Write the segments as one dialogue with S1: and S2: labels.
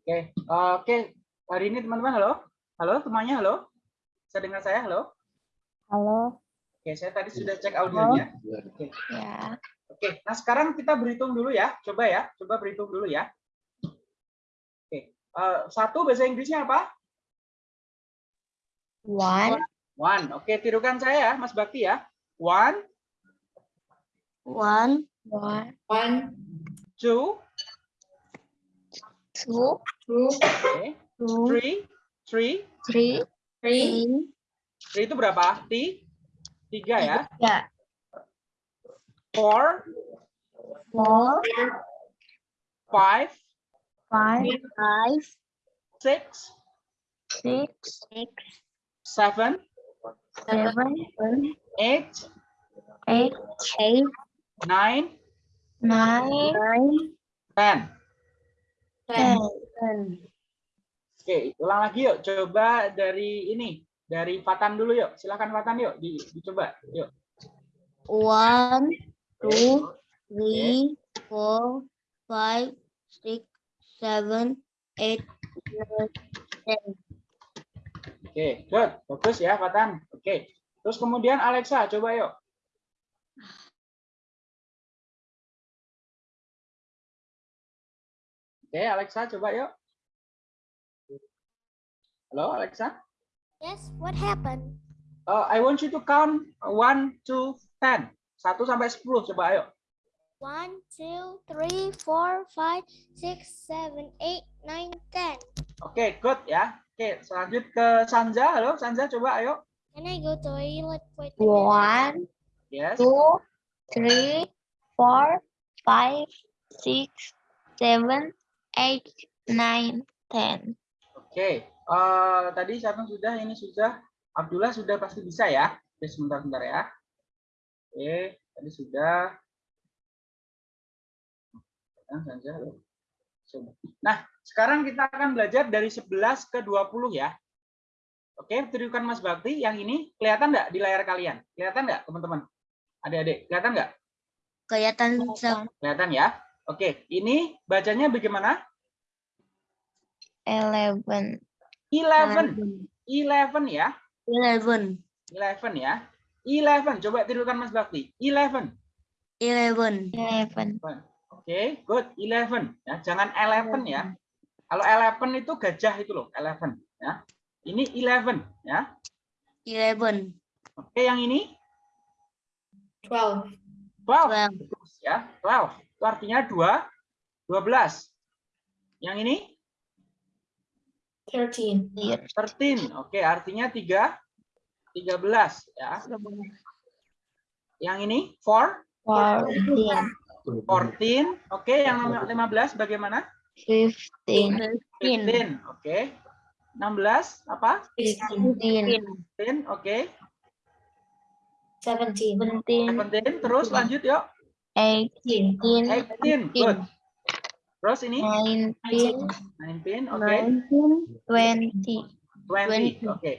S1: Oke, oke. Hari ini teman-teman halo. Halo temannya halo. Bisa dengar saya halo?
S2: Halo.
S1: Oke, saya tadi sudah cek audionya. Oke.
S2: Ya.
S1: Oke, nah sekarang kita berhitung dulu ya. Coba ya, coba berhitung dulu ya. Oke, eh, satu bahasa Inggrisnya apa?
S2: One,
S1: One. Oke, tirukan saya ya, Mas Bakti ya. One,
S2: one, one,
S3: One,
S1: two,
S2: two,
S3: two,
S1: oke,
S2: two,
S1: three, three.
S2: three,
S3: three,
S2: three,
S1: Three itu berapa? T? Tiga ya.
S2: tiga,
S1: Four,
S2: four,
S1: five,
S2: five, five,
S1: six,
S2: six, six,
S1: seven,
S2: seven,
S1: eight,
S2: eight, eight,
S1: nine,
S2: nine, nine,
S1: ten.
S3: Ten.
S2: ten.
S1: Oke, ulang lagi yuk. Coba dari ini, dari Fatan dulu yuk. Silakan Fatan yuk, di, dicoba. Yuk.
S2: One, two, three, four, five, six, seven, eight, nine, ten.
S1: Oke, good. Bagus ya, Fatan. Oke. Terus kemudian Alexa, coba yuk. Oke, Alexa, coba yuk. Halo, Alexa.
S4: Yes, what happened?
S1: Uh, I want you to count 1 to 10. 1 sampai 10, coba ayo.
S4: One, two, three, four, five, six, seven, eight, nine, ten.
S1: Oke, good ya. Oke, selanjut ke Sanja. Halo, Sanja, coba ayo.
S4: Can I go toilet? Wait a minute.
S2: One,
S1: Yes.
S2: two, three, four, five, six, seven, eight, nine, ten.
S1: Oke, eh, tadi satu sudah, ini sudah. Abdullah sudah pasti bisa ya. Oke, sebentar-sebentar ya. Oke, tadi sudah. Nah. Nah, sekarang kita akan belajar dari 11 ke 20 ya. Oke, tunjukkan Mas Bakti. Yang ini kelihatan nggak di layar kalian? Kelihatan nggak, teman-teman? Adik-adik, kelihatan nggak?
S2: Kelihatan
S1: Kelihatan ya? Oke, ini bacanya bagaimana?
S2: Eleven.
S1: 11. 11 ya.
S2: Eleven.
S1: 11 ya. 11. Coba tirukan Mas Bakti. 11.
S2: Eleven. Eleven.
S1: Oke, good. 11 ya. Jangan 11 ya. Kalau 11 itu gajah itu loh, 11 ya. Ini 11 ya.
S2: Eleven.
S1: Oke, yang ini
S3: Twelve,
S1: 12
S2: Twelve.
S1: Ya. 12. Itu artinya 2 12. Yang ini
S3: thirteen,
S1: 13. Oke, artinya 3 13 ya. Yang ini 4
S2: Fourteen.
S1: 14. Oke, yang nomor 15 bagaimana?
S2: Fifteen.
S1: 15. Oke. 16 apa?
S3: sixteen,
S2: Fifteen.
S1: 15. Oke.
S3: seventeen,
S2: Seventeen.
S1: 17 terus lanjut yuk.
S3: eighteen,
S1: 18. Good. Terus ini
S2: Nineteen.
S1: 19. Oke.
S2: Nineteen. Twenty.
S1: 20. Oke.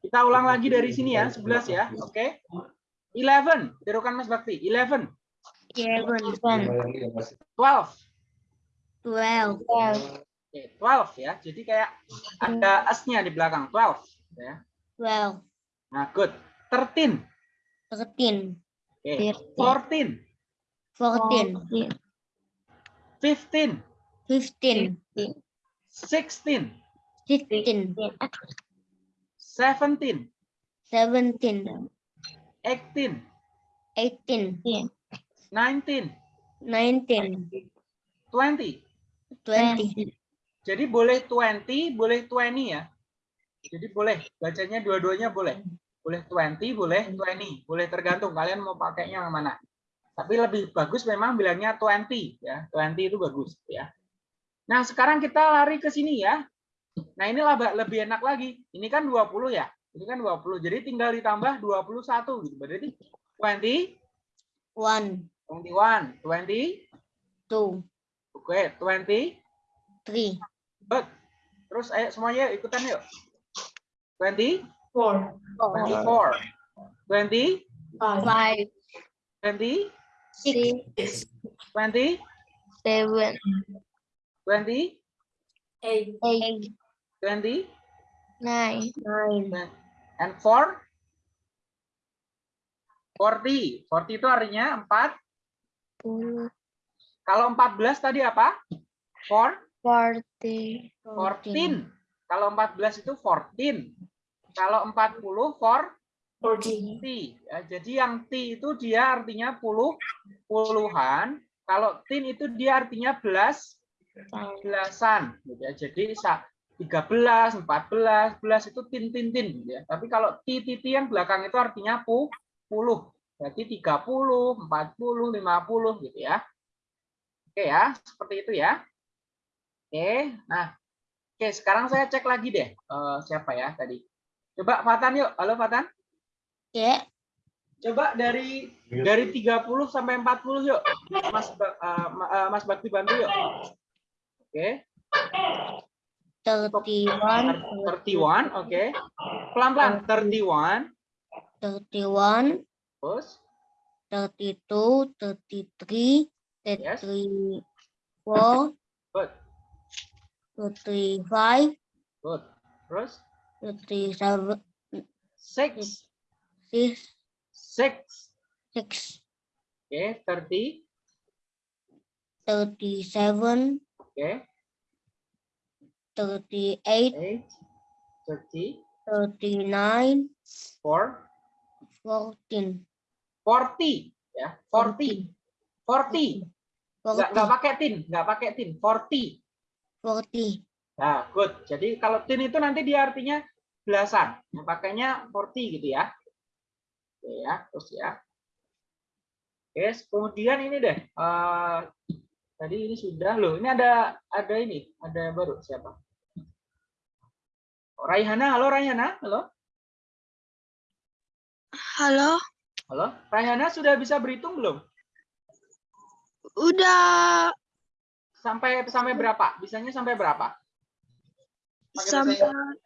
S1: Kita ulang lagi dari sini ya, 11 ya. Oke. 11. Tirukan Mas Bakti. 11.
S2: Eleven.
S1: 12.
S2: Twelve.
S1: Oke, 12 ya. Jadi kayak ada S-nya di belakang. 12 ya.
S2: Twelve.
S1: Nah, good. 13.
S2: Thirteen.
S1: Oke.
S2: Thirteen.
S1: 14.
S2: Fourteen.
S1: 15.
S2: Fifteen.
S1: 16.
S2: Sixteen.
S1: 17.
S2: Seventeen.
S1: 18.
S2: Eighteen.
S1: 19.
S2: Nineteen.
S1: 20.
S2: Twenty.
S1: Jadi boleh 20, boleh 20 ya. Jadi boleh bacanya dua-duanya boleh. Boleh 20, boleh 20. Boleh tergantung kalian mau pakainya yang mana. Tapi lebih bagus memang bilangnya 20 ya. 20 itu bagus ya. Nah, sekarang kita lari ke sini ya. Nah, ini lebih enak lagi. Ini kan 20 ya. Ini kan 20. Jadi tinggal ditambah 21 gitu. Berarti 20,
S2: One.
S1: 21, 20,
S2: Two.
S1: oke, 20,
S2: Three.
S1: Good. Terus ayo semuanya ikutan yuk. 20,
S3: four,
S1: 24, 20,
S3: five,
S2: Five.
S1: 20,
S2: Six.
S3: six,
S1: 20,
S2: Seven.
S1: 20,
S3: Eight.
S2: Eight.
S1: 20,
S2: Nine. Nine.
S1: and 4? 40. 40 itu artinya 4.
S2: Puluh.
S1: Kalau 14 tadi apa? 4,
S2: Forty.
S1: 14. Kalau 14 itu 14. Kalau 40, 4,
S3: Forty.
S1: T. Ya, jadi yang T itu dia artinya puluh, puluhan. Kalau tin itu dia artinya belas, belasan. Gitu ya. Jadi sa- 13, 14, belas itu tin, tin, tin. Gitu ya. Tapi kalau T, T, T yang belakang itu artinya pu, puluh. Berarti 30, 40, 50 gitu ya. Oke ya, seperti itu ya. Oke, nah. Oke, sekarang saya cek lagi deh. eh, siapa ya tadi? Coba Fatan yuk. Halo Fatan.
S2: Ya.
S1: Coba dari dari 30 sampai 40 yuk. Mas eh, Mas Bakti bantu yuk. Oke.
S2: Thirty-one.
S1: 31, oke. Pelan-pelan 31,
S2: Thirty-one.
S1: terus
S2: Thirty-two. Thirty-three.
S1: Yes.
S2: Thirty-four.
S1: good,
S2: Thirty-five.
S1: good. Terus
S2: Thirty-seven.
S1: 6,
S2: Six.
S1: 6.
S2: Six.
S1: Oke, 30,
S2: Thirty-seven.
S1: oke.
S2: Thirty-eight.
S1: 8, 30,
S2: Thirty-nine.
S1: 4,
S2: Fourteen.
S1: 40 ya, 40. 40. Enggak
S2: Forty.
S1: pakai tin, enggak pakai tin. 40.
S2: Forty.
S1: Nah, good. Jadi kalau tin itu nanti dia artinya belasan. Yang pakainya 40 gitu ya. Oke ya, terus ya. Oke, kemudian ini deh. eh, tadi ini sudah loh. Ini ada ada ini, ada baru siapa? Oh, Raihana, halo Raihana, halo.
S5: Halo,
S1: Halo, Raihana sudah bisa berhitung belum?
S5: udah
S1: Sampai sampai berapa? Bisanya sampai berapa? Pakai bahasa
S5: sampai
S1: Inggris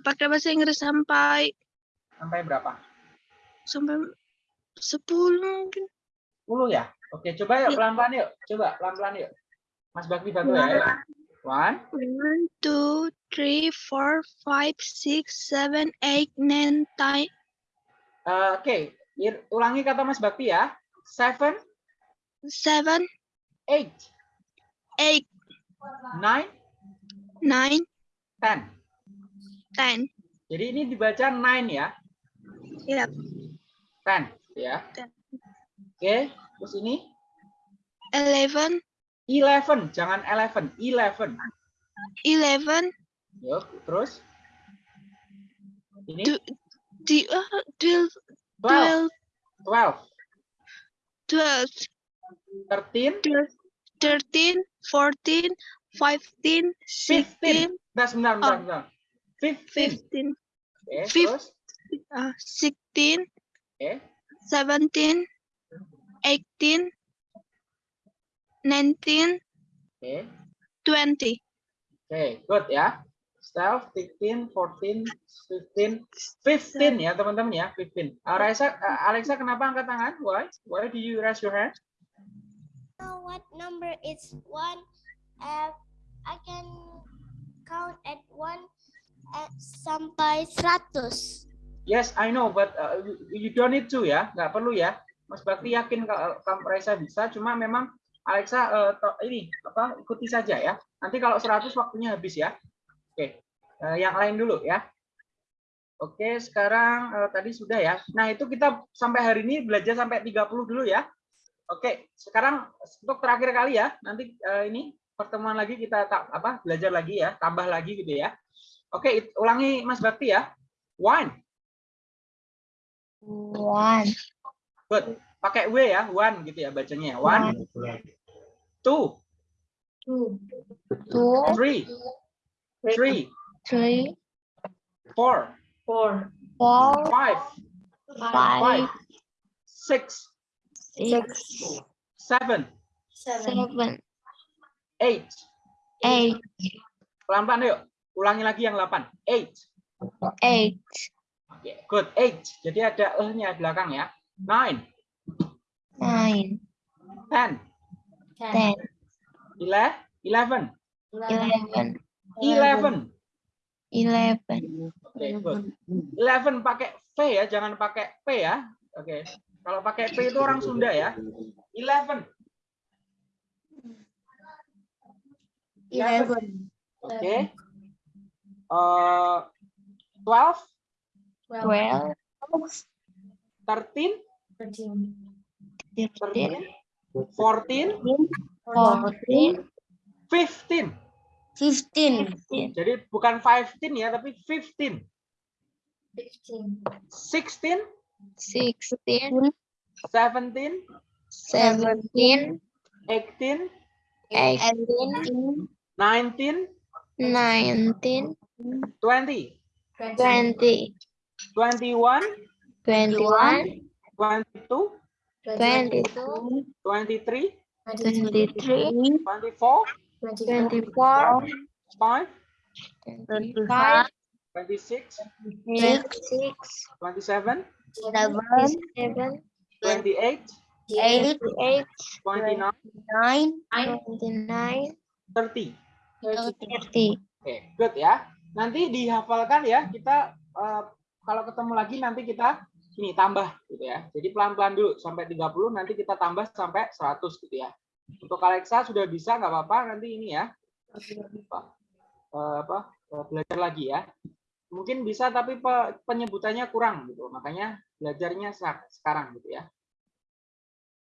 S5: pakai bahasa Inggris sampai
S1: sampai berapa?
S5: Sampai 10 mungkin.
S1: 10 ya? Oke, coba yuk
S5: Iya.
S1: pelan-pelan yuk. Coba pelan-pelan yuk. Mas Bakti bantu ya. Yuk. One,
S5: One, two, three, four, five, six, seven, eight, nine, ten,
S1: Eh, Oke, ulangi kata Mas Bakti ya. Seven,
S5: seven,
S1: eight,
S5: eight,
S1: nine,
S5: nine,
S1: ten.
S5: ten.
S1: Jadi ini dibaca nine ya,
S5: Yep
S1: ten ya. Oke, okay. terus ini?
S5: 11.
S1: 11, jangan 11, 11.
S5: 11.
S1: Yuk, terus? Ini?
S5: Oh, twelve
S1: di,
S5: twelve
S1: twelve thirteen
S5: thirteen fourteen fifteen sixteen
S1: 14, sebentar, sebentar, fifteen
S5: fifteen ah,
S1: Okay.
S5: 17, 18, 19,
S1: okay.
S5: 20.
S1: okay, good ya. Self, 16, 14, 15, 15 ya teman-teman ya, 15. Eh, Alexa, eh, Alexa kenapa angkat tangan? Why? Why do you raise your hand?
S4: Uh, what number is one? Uh, I can count at one uh, sampai 100.
S1: Yes, I know, but uh, you- don't need to ya, nggak perlu ya. Mas Bakti yakin kalau Raisa bisa, cuma memang Alexa uh, ini apa ikuti saja ya. Nanti kalau 100 waktunya habis ya. Oke, uh, yang lain dulu ya. Oke, sekarang uh, tadi sudah ya. Nah, itu kita sampai hari ini belajar sampai 30 dulu ya. Oke, sekarang untuk terakhir kali ya. Nanti uh, ini pertemuan lagi kita tak apa belajar lagi ya, tambah lagi gitu ya. Oke, it- ulangi Mas Bakti ya. One,
S2: One.
S1: good. Pakai W ya, one gitu ya bacanya. ya. One, two,
S3: Two.
S2: Two.
S1: three, three,
S2: Three.
S1: four,
S3: Four.
S2: Four.
S1: five,
S2: Five.
S1: five, six,
S2: Six.
S1: seven,
S3: Seven.
S2: Seven.
S1: eight.
S2: Eight.
S1: Pelan-pelan yuk. Ulangi lagi yang 8. Eight.
S2: Eight.
S1: Oke, good. Eight. Jadi ada eh-nya belakang ya. Nine,
S2: Nine.
S1: ten,
S3: Ten.
S2: Ten.
S1: ele- eleven,
S2: eleven,
S1: 11.
S2: eleven,
S1: Oke, good. 11 pakai V ya, jangan pakai P ya. Oke. Kalau pakai P itu orang Sunda ya. 11.
S3: Eleven.
S1: Oke. Eh, 12,
S2: twelve,
S1: 13,
S3: Thirteen.
S2: thirteen,
S1: 14,
S2: fourteen,
S1: 15.
S3: Fifteen.
S2: fifteen,
S1: Jadi bukan 15 ya, tapi 15.
S3: Fifteen.
S1: 16,
S2: sixteen,
S1: 17,
S2: seventeen,
S1: 18,
S2: eighteen,
S1: 19,
S2: nineteen,
S1: 20,
S2: twenty,
S1: 21,
S2: twenty-one,
S1: 22,
S2: twenty-two,
S1: 23,
S2: twenty-three,
S1: 24,
S2: twenty-four,
S1: 5,
S2: twenty-five,
S1: 26,
S2: twenty-six,
S1: 27,
S2: twenty-seven,
S1: 28,
S2: twenty-eight,
S1: 29,
S3: Nine.
S2: twenty-nine,
S1: 30.
S2: thirty.
S1: Oke, good ya. Nanti dihafalkan ya. Kita eh, kalau ketemu lagi nanti kita ini tambah gitu ya. Jadi pelan-pelan dulu sampai 30 nanti kita tambah sampai 100 gitu ya. Untuk Alexa sudah bisa nggak apa-apa nanti ini ya. Apa, eh, apa eh, belajar lagi ya. Mungkin bisa tapi pe- penyebutannya kurang gitu. Makanya belajarnya sekarang gitu ya.